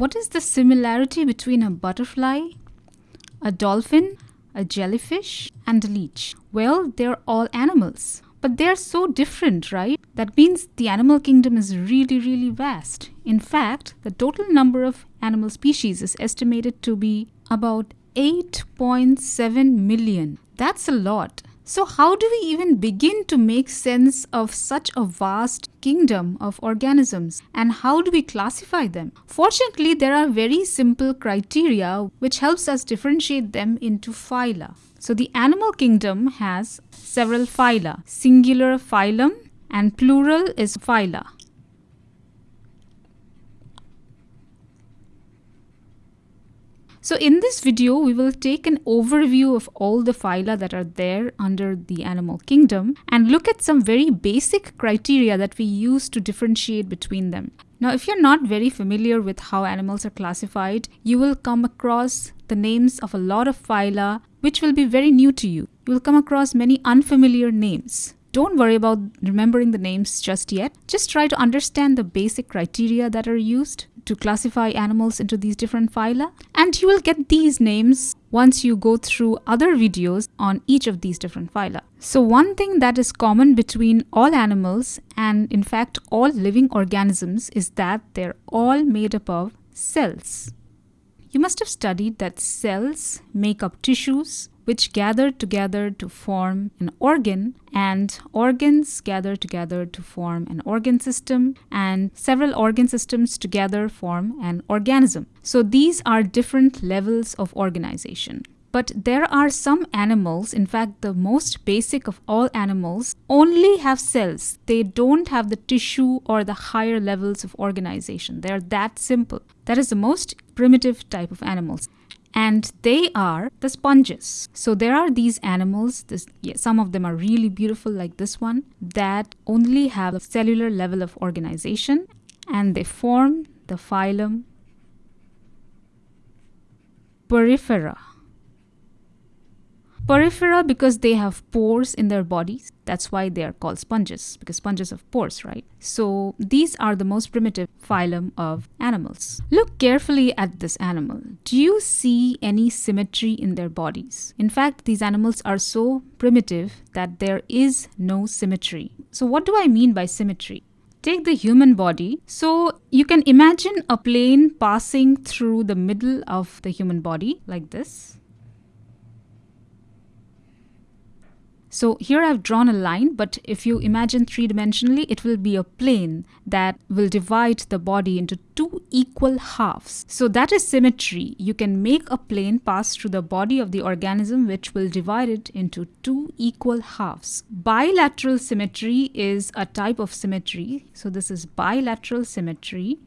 What is the similarity between a butterfly, a dolphin, a jellyfish, and a leech? Well, they're all animals. But they're so different, right? That means the animal kingdom is really, really vast. In fact, the total number of animal species is estimated to be about 8.7 million. That's a lot. So, how do we even begin to make sense of such a vast kingdom of organisms and how do we classify them? Fortunately, there are very simple criteria which helps us differentiate them into phyla. So, the animal kingdom has several phyla, singular phylum and plural is phyla. So in this video, we will take an overview of all the phyla that are there under the animal kingdom and look at some very basic criteria that we use to differentiate between them. Now, if you're not very familiar with how animals are classified, you will come across the names of a lot of phyla which will be very new to you. You will come across many unfamiliar names. Don't worry about remembering the names just yet. Just try to understand the basic criteria that are used to classify animals into these different phyla and you will get these names once you go through other videos on each of these different phyla. So one thing that is common between all animals and in fact all living organisms is that they're all made up of cells. You must have studied that cells make up tissues which gather together to form an organ, and organs gather together to form an organ system, and several organ systems together form an organism. So these are different levels of organization. But there are some animals, in fact, the most basic of all animals, only have cells. They don't have the tissue or the higher levels of organization. They're that simple. That is the most primitive type of animals and they are the sponges. So there are these animals, this, yeah, some of them are really beautiful like this one, that only have a cellular level of organization and they form the phylum Porifera. Porifera because they have pores in their bodies. That's why they are called sponges, because sponges have pores, right? So these are the most primitive phylum of animals. Look carefully at this animal. Do you see any symmetry in their bodies? In fact, these animals are so primitive that there is no symmetry. So what do I mean by symmetry? Take the human body. So you can imagine a plane passing through the middle of the human body like this. So here I've drawn a line, but if you imagine three-dimensionally, it will be a plane that will divide the body into two equal halves. So that is symmetry. You can make a plane pass through the body of the organism which will divide it into two equal halves. Bilateral symmetry is a type of symmetry. So this is bilateral symmetry.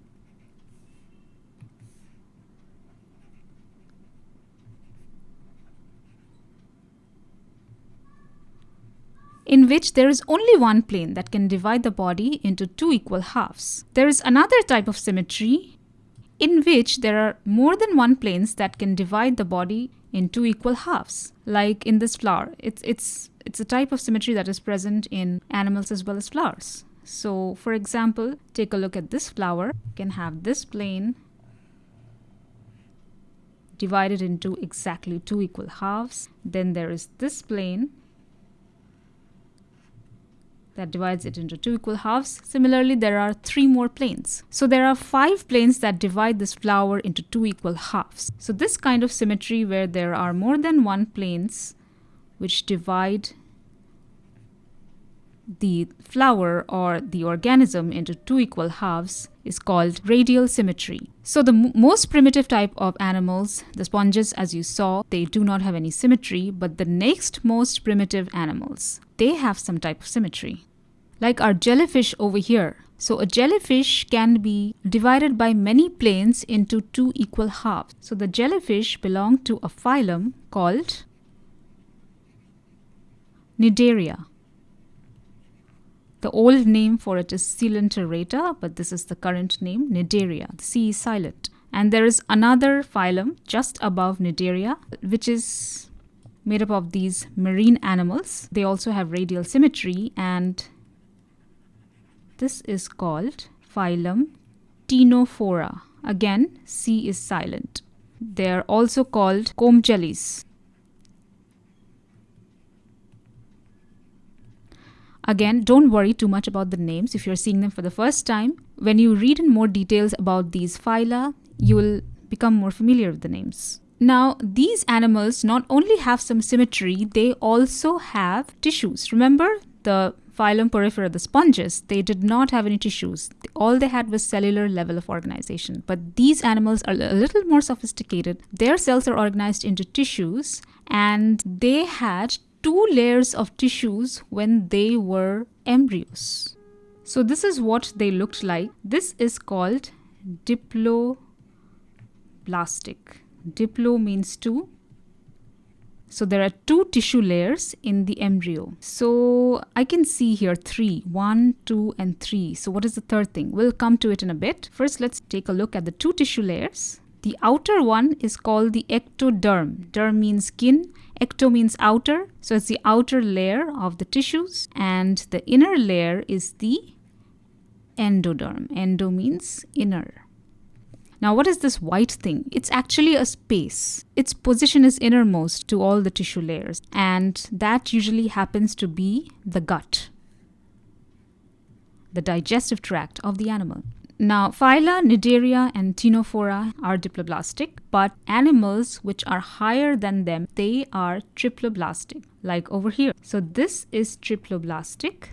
In which there is only one plane that can divide the body into two equal halves. There is another type of symmetry in which there are more than one planes that can divide the body in two equal halves. Like in this flower, it's, it's, it's a type of symmetry that is present in animals as well as flowers. So for example, take a look at this flower. You can have this plane divided into exactly two equal halves. Then there is this plane that divides it into two equal halves. Similarly, there are three more planes. So there are five planes that divide this flower into two equal halves. So this kind of symmetry where there are more than one planes which divide the flower or the organism into two equal halves is called radial symmetry. So the most primitive type of animals, the sponges as you saw, they do not have any symmetry, but the next most primitive animals, they have some type of symmetry. Like our jellyfish over here. So a jellyfish can be divided by many planes into two equal halves. So the jellyfish belong to a phylum called Cnidaria. The old name for it is Coelenterata, but this is the current name, Cnidaria. The C is silent. And there is another phylum just above Cnidaria, which is made up of these marine animals. They also have radial symmetry and this is called phylum Ctenophora. again C is silent. They are also called comb jellies. Again, don't worry too much about the names if you're seeing them for the first time. When you read in more details about these phyla, you will become more familiar with the names. Now, these animals not only have some symmetry, they also have tissues. Remember the phylum Porifera, the sponges, they did not have any tissues. All they had was cellular level of organization. But these animals are a little more sophisticated. Their cells are organized into tissues and they had two layers of tissues when they were embryos. So this is what they looked like. This is called diploblastic. Diplo means two. So there are two tissue layers in the embryo. So I can see here three, one, two, and three. So what is the third thing? We'll come to it in a bit. First, let's take a look at the two tissue layers. The outer one is called the ectoderm. Derm means skin Ecto means outer, so it's the outer layer of the tissues, and the inner layer is the endoderm. Endo means inner. Now, what is this white thing? It's actually a space. Its position is innermost to all the tissue layers, and that usually happens to be the gut, the digestive tract of the animal. Now, phyla, Cnidaria, and Ctenophora are diploblastic, but animals which are higher than them, they are triploblastic, like over here. So this is triploblastic.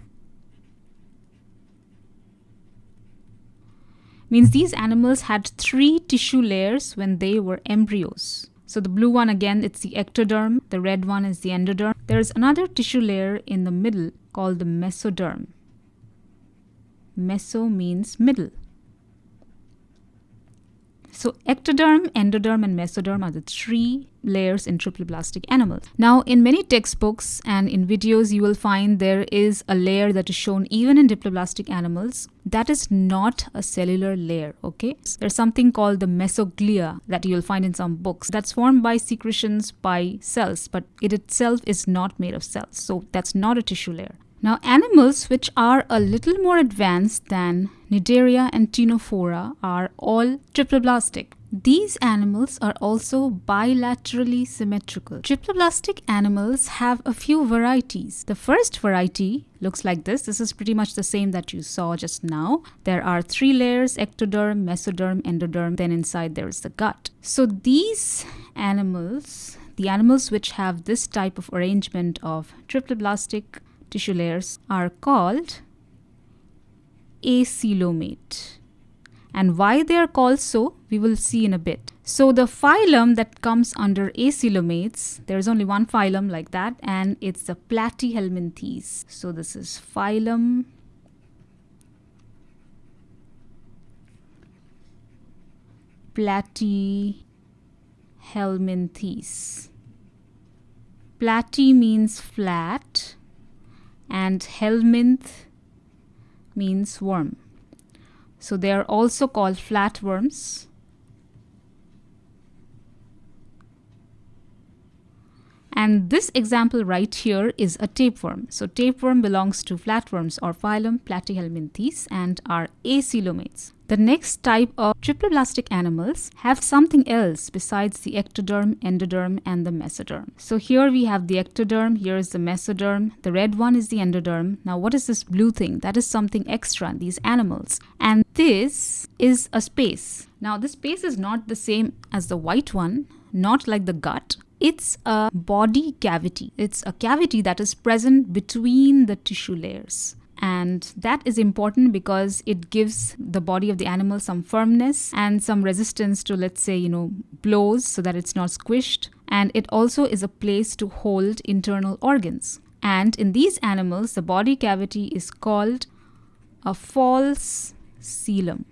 Means these animals had three tissue layers when they were embryos. So the blue one again, it's the ectoderm. The red one is the endoderm. There's another tissue layer in the middle called the mesoderm. Meso means middle. So ectoderm, endoderm, and mesoderm are the three layers in triploblastic animals. Now, in many textbooks and in videos, you will find there is a layer that is shown even in diploblastic animals. That is not a cellular layer, okay? There's something called the mesoglea that you'll find in some books. That's formed by secretions by cells, but it itself is not made of cells. So that's not a tissue layer. Now, animals which are a little more advanced than Cnidaria and Ctenophora are all triploblastic. These animals are also bilaterally symmetrical. Triploblastic animals have a few varieties. The first variety looks like this. This is pretty much the same that you saw just now. There are three layers, ectoderm, mesoderm, endoderm, then inside there is the gut. So these animals, the animals which have this type of arrangement of triploblastic tissue layers are called acoelomate. And why they are called so, we will see in a bit. So the phylum that comes under acoelomates, there is only one phylum like that, and it's the Platyhelminthes. So this is phylum Platyhelminthes. Platy means flat and helminth means worm. So they are also called flatworms. And this example right here is a tapeworm. So tapeworm belongs to flatworms or phylum Platyhelminthes and are acoelomates. The next type of triploblastic animals have something else besides the ectoderm, endoderm, and the mesoderm. So here we have the ectoderm, here is the mesoderm, the red one is the endoderm. Now what is this blue thing? That is something extra in these animals. And this is a space. Now this space is not the same as the white one, not like the gut, it's a body cavity. It's a cavity that is present between the tissue layers. And that is important because it gives the body of the animal some firmness and some resistance to let's say you know blows so that it's not squished. And it also is a place to hold internal organs. And in these animals the body cavity is called a false coelom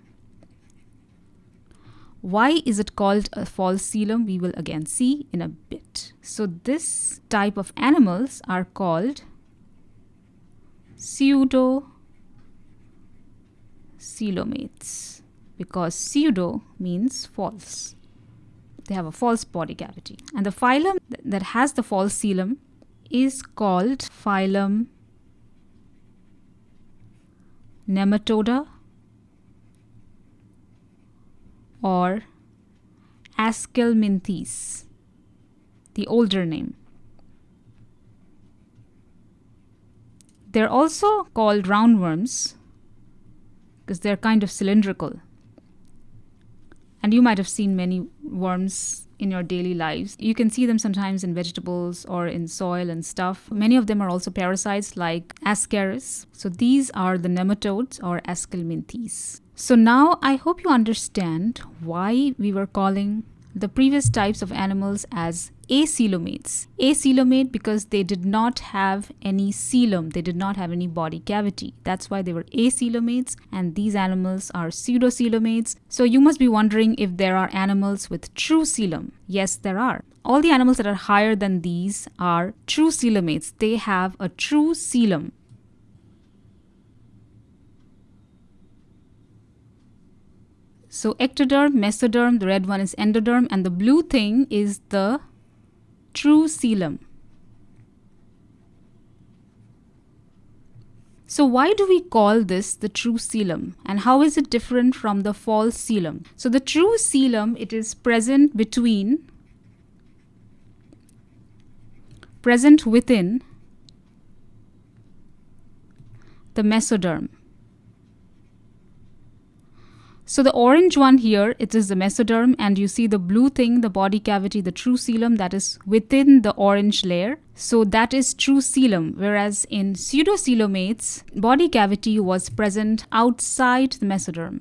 why is it called a false coelom? We will again see in a bit. So this type of animals are called pseudo coelomates because pseudo means false. They have a false body cavity. And the phylum that has the false coelom is called phylum Nematoda, or Aschelminthes, the older name. They're also called roundworms because they're kind of cylindrical. And you might have seen many worms in your daily lives. You can see them sometimes in vegetables or in soil and stuff. Many of them are also parasites like Ascaris. So these are the nematodes or Aschelminthes. So now I hope you understand why we were calling the previous types of animals as acoelomates. Acoelomate because they did not have any coelom, they did not have any body cavity. That's why they were acoelomates, and these animals are pseudocoelomates. So you must be wondering if there are animals with true coelom. Yes, there are. All the animals that are higher than these are true coelomates. They have a true coelom. So ectoderm, mesoderm, the red one is endoderm, and the blue thing is the true coelom. So why do we call this the true coelom and how is it different from the false coelom? So the true coelom it is present between present within the mesoderm so the orange one here, it is the mesoderm and you see the blue thing, the body cavity, the true coelom that is within the orange layer. So that is true coelom, whereas in pseudocoelomates, body cavity was present outside the mesoderm.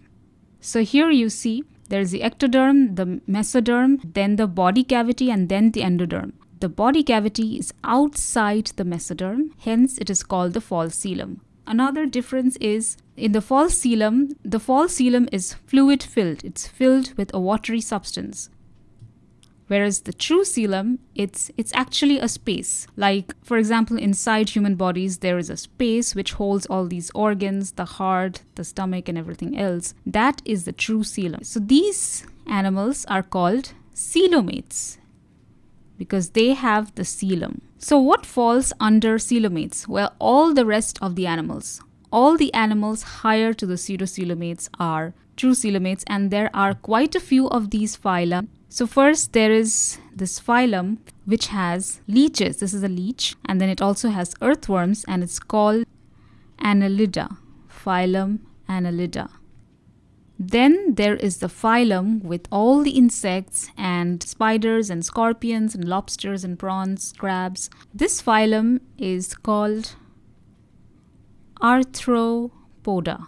So here you see there is the ectoderm, the mesoderm, then the body cavity and then the endoderm. The body cavity is outside the mesoderm, hence it is called the false coelom. Another difference is in the false coelom, the false coelom is fluid filled. It's filled with a watery substance. Whereas the true coelom, it's it's actually a space. Like for example, inside human bodies, there is a space which holds all these organs, the heart, the stomach, and everything else. That is the true coelom. So these animals are called coelomates because they have the coelom. So what falls under coelomates? Well, all the rest of the animals. All the animals higher to the pseudocoelomates are true coelomates and there are quite a few of these phyla. So first there is this phylum which has leeches. This is a leech and then it also has earthworms and it's called Annelida. Phylum Annelida. Then there is the phylum with all the insects and spiders and scorpions and lobsters and prawns, crabs. This phylum is called Arthropoda.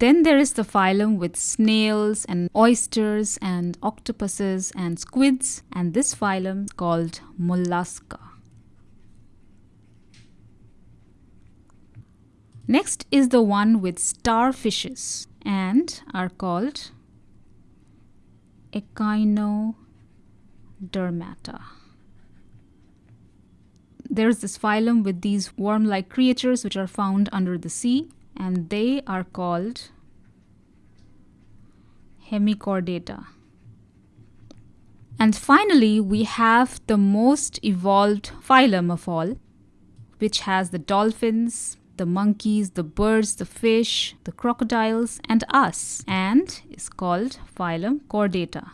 Then there is the phylum with snails and oysters and octopuses and squids, and this phylum called Mollusca. Next is the one with starfishes and are called Echinodermata. There's this phylum with these worm-like creatures which are found under the sea and they are called Hemichordata. And finally, we have the most evolved phylum of all, which has the dolphins, the monkeys, the birds, the fish, the crocodiles, and us, and is called phylum Chordata.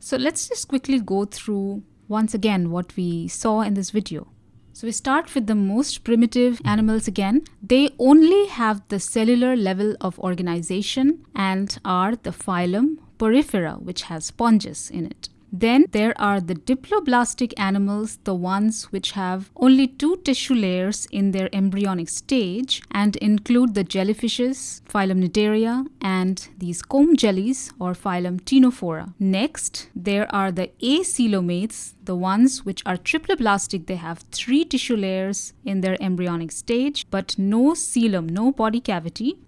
So let's just quickly go through once again what we saw in this video. So we start with the most primitive animals again. They only have the cellular level of organization and are the phylum Porifera, which has sponges in it. Then there are the diploblastic animals, the ones which have only two tissue layers in their embryonic stage and include the jellyfishes, phylum Cnidaria, and these comb jellies or phylum Ctenophora. Next, there are the acoelomates, the ones which are triploblastic. They have three tissue layers in their embryonic stage but no coelom, no body cavity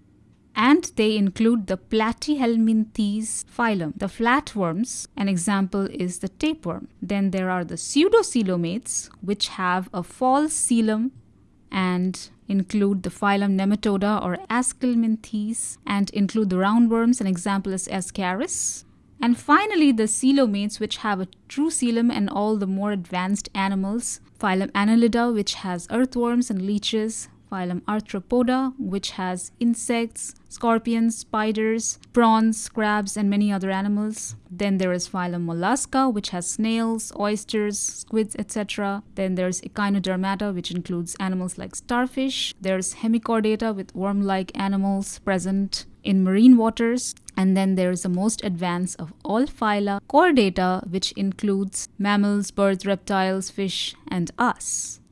and they include the Platyhelminthes phylum, the flatworms. An example is the tapeworm. Then there are the pseudocoelomates, which have a false coelom and include the phylum Nematoda or Aschelminthes and include the roundworms. An example is Ascaris. And finally, the coelomates, which have a true coelom and all the more advanced animals. Phylum Annelida, which has earthworms and leeches. Phylum Arthropoda, which has insects, scorpions, spiders, prawns, crabs, and many other animals. Then there is phylum Mollusca, which has snails, oysters, squids, etc. Then there's Echinodermata, which includes animals like starfish. There's Hemichordata with worm-like animals present in marine waters. And then there is the most advanced of all phyla, Chordata, which includes mammals, birds, reptiles, fish, and us.